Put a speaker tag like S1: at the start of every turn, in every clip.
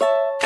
S1: you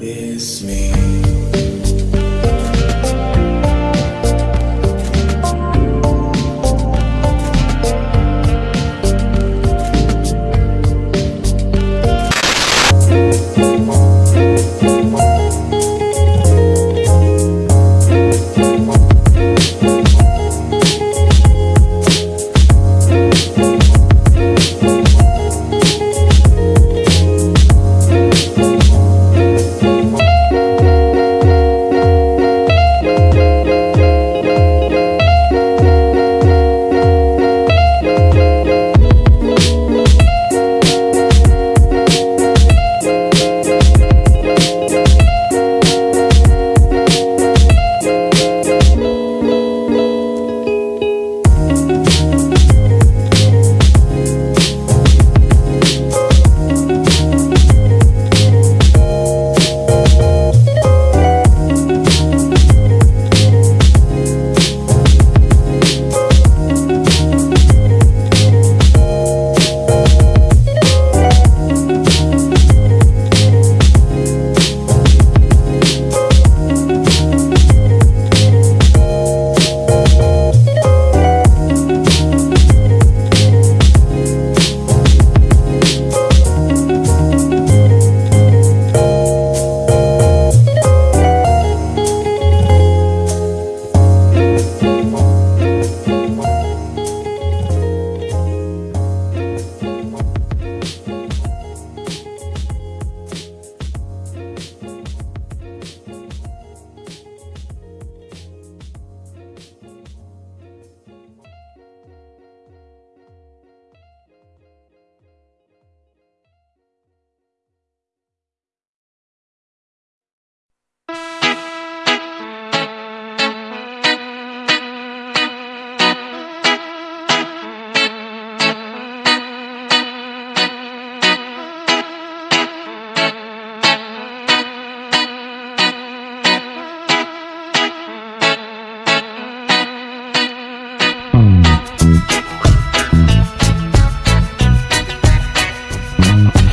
S2: It's me.
S1: Thank you.